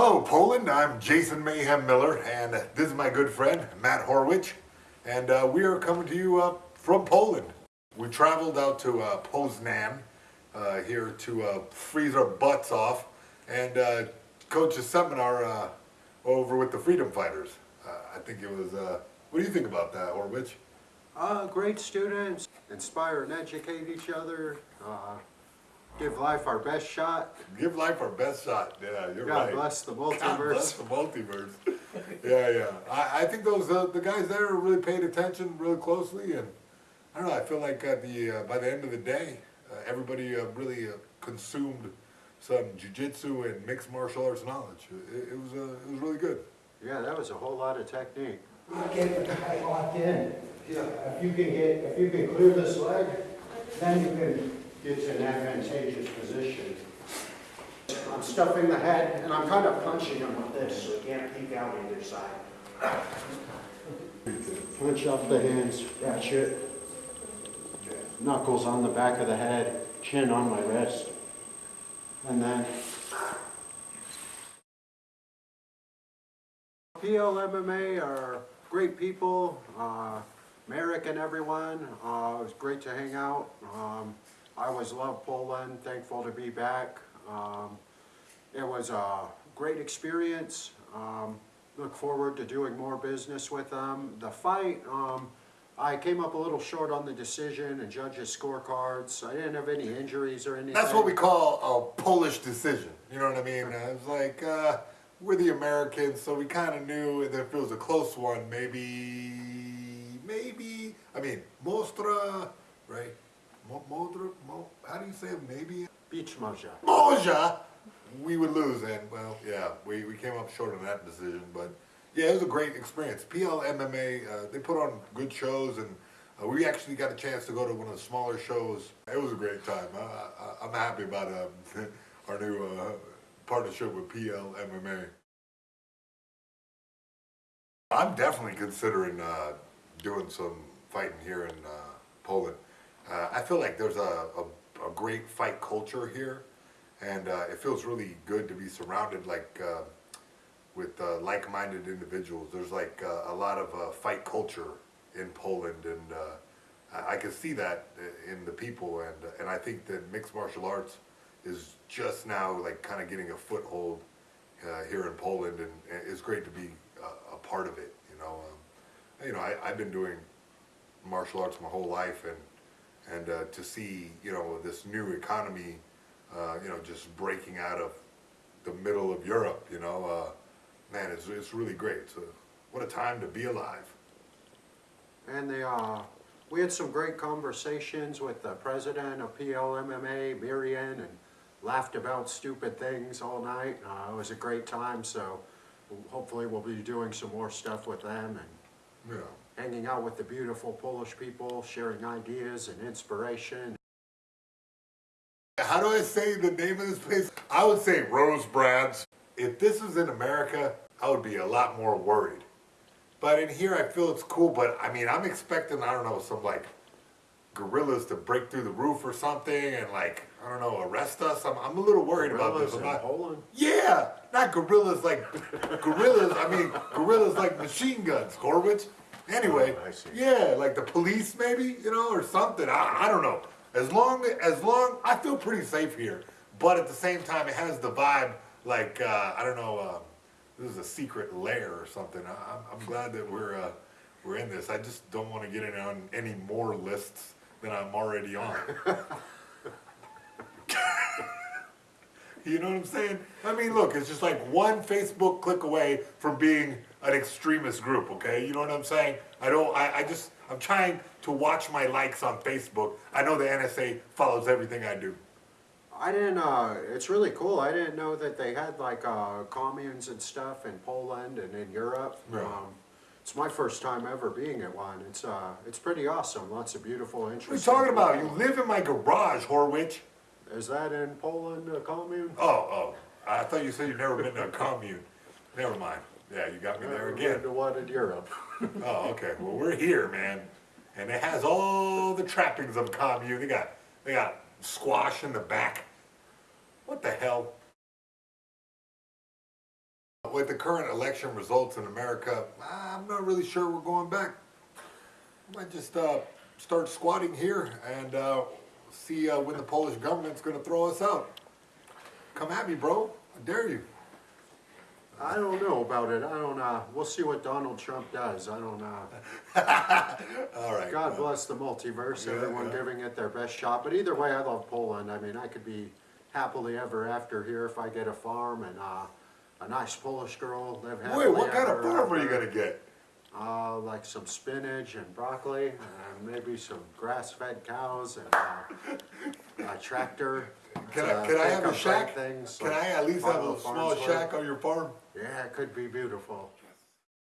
Hello, Poland. I'm Jason Mayhem Miller, and this is my good friend, Matt Horwich. And uh, we are coming to you uh, from Poland. We traveled out to uh, Poznan uh, here to uh, freeze our butts off and uh, coach a seminar uh, over with the Freedom Fighters. Uh, I think it was, uh, what do you think about that, Horwich? Uh, great students, inspire and educate each other, uh, give life our best shot. Give life our best shot. Yeah, you're God right. bless the multiverse. God bless the multiverse. yeah, yeah. I, I think those uh, the guys there really paid attention really closely, and I don't know. I feel like at the uh, by the end of the day, uh, everybody uh, really uh, consumed some jujitsu and mixed martial arts knowledge. It, it was uh, it was really good. Yeah, that was a whole lot of technique. Get the guy locked in. If you can get, if you can clear this leg, then you can get to an advantageous position. I'm stuffing the head and I'm kind of punching him with this, so he can't peek out either side. Punch up the hands, ratchet. Knuckles on the back of the head, chin on my wrist. And then PLMMA are great people, uh, Merrick and everyone, uh, it was great to hang out. Um, I always love Poland, thankful to be back. Um, it was a great experience, um, look forward to doing more business with them. The fight, um, I came up a little short on the decision and judges' scorecards. I didn't have any injuries or anything. That's what we call a Polish decision. You know what I mean? It was like uh, we're the Americans, so we kind of knew that if it was a close one, maybe, maybe. I mean, Mostra, right? Mo, Modra, Mo, how do you say it? Maybe Beach Moja. Moja, we would lose. And well, yeah, we, we came up short on that decision, but yeah, it was a great experience. PL MMA, uh, they put on good shows, and uh, we actually got a chance to go to one of the smaller shows. It was a great time. I, I, I'm happy about uh, our new uh, partnership with PL MMA. I'm definitely considering uh, doing some fighting here in uh, Poland. Uh, I feel like there's a, a, a great fight culture here, and uh, it feels really good to be surrounded like uh, with uh, like-minded individuals. There's like uh, a lot of uh, fight culture in Poland, and I, I can see that in the people, and and I think that mixed martial arts is just now like kind of getting a foothold here in Poland, and, and it's great to be a, a part of it. You know, um, you know, I, I've been doing martial arts my whole life, and and uh, to see you know this new economy, uh, you know, just breaking out of the middle of Europe, you know, uh, man, it's it's really great. So, what a time to be alive. And they, uh, we had some great conversations with the president of PLMMA, Miriam, and laughed about stupid things all night. Uh, it was a great time, so hopefully we'll be doing some more stuff with them and know, hanging out with the beautiful Polish people, sharing ideas and inspiration. how do I say the name of this place? I would say Rose Brad's. If this was in America, I would be a lot more worried. But in here, I feel it's cool. But I mean, I'm expecting, I don't know, some like gorillas to break through the roof or something and like, I don't know, arrest us. I'm, I'm a little worried about this. Gorillas in not, Poland? yeah, not gorillas like gorillas. I mean, gorillas like machine guns, Horwich. Anyway, Oh, I see. yeah, like the police maybe, you know, or something. I, I don't know. As long as long, I feel pretty safe here. But at the same time, it has the vibe like uh, I don't know. Uh, this is a secret lair or something. I, I'm, I'm glad that we're uh, we're in this. I just don't want to get in on any more lists than I'm already on. You know what I'm saying? I mean, look, it's just like one Facebook click away from being an extremist group, okay? You know what I'm saying? I don't, I, I just, I'm trying to watch my likes on Facebook. I know the NSA follows everything I do. I didn't, uh, it's really cool. I didn't know that they had like, uh, communes and stuff in Poland and in Europe. Yeah. Um, it's my first time ever being at one. It's, uh, it's pretty awesome. Lots of beautiful, interesting. What are you talking about? You live in my garage, Horwich. Is that in Poland, a commune? Oh, oh, I thought you said you've never been to a commune. Never mind. Yeah, you got me there Never again. been to one in Europe. Oh, okay. Well, we're here, man, and it has all the trappings of a commune. They got, they got squash in the back. What the hell? With the current election results in America, I'm not really sure we're going back. I Might just uh, start squatting here and uh, see uh, when the Polish government's going to throw us out. Come at me, bro. I dare you. I don't know about it. I don't, uh, we'll see what Donald Trump does. I don't, uh, All right. God bless the multiverse, Yeah, everyone yeah. giving it their best shot. But either way, I love Poland. I mean, I could be happily ever after here if I get a farm and, uh, a nice Polish girl, live happily Wait, what kind of farm are you going to get? Uh, like some spinach and broccoli, and maybe some grass-fed cows and uh, a tractor. Can to I, can I have a shack? Things Can like I at least have a small shack on your farm? Yeah, it could be beautiful.